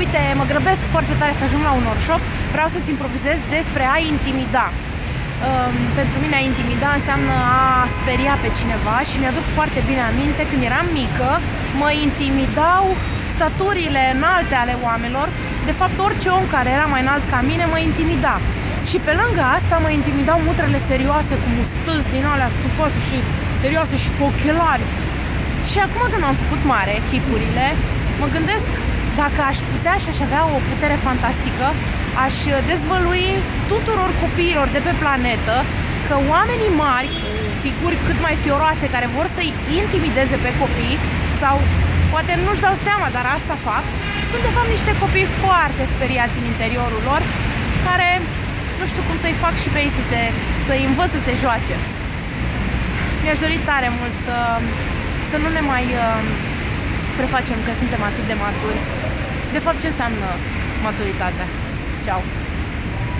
Uite, mă grăbesc foarte tare să ajung la un workshop, vreau să-ți improvizez despre a intimida. Um, pentru mine a intimida înseamnă a speria pe cineva și mi-aduc foarte bine aminte când eram mică, mă intimidau staturile înalte ale oamenilor, de fapt orice om care era mai înalt ca mine mă intimida. Și pe lângă asta mă intimidau mutrele serioase cu mustăți din alea stufoase și serioase și cu ochelari. Și acum când am făcut mare chipurile, mă gândesc dacă aș putea și aș avea o putere fantastică, aș dezvălui tuturor copiilor de pe planetă că oamenii mari, figuri cât mai fioroase care vor să-i intimideze pe copii sau poate nu-și dau seama, dar asta fac, sunt de fapt niște copii foarte speriați în interiorul lor care nu știu cum să-i fac și pe ei să, se, să-i învăț să se joace. Mi-aș dori tare mult să, să nu ne mai uh, prefacem că suntem atât de maturi. De fapt, ce înseamnă maturitatea? Ciao!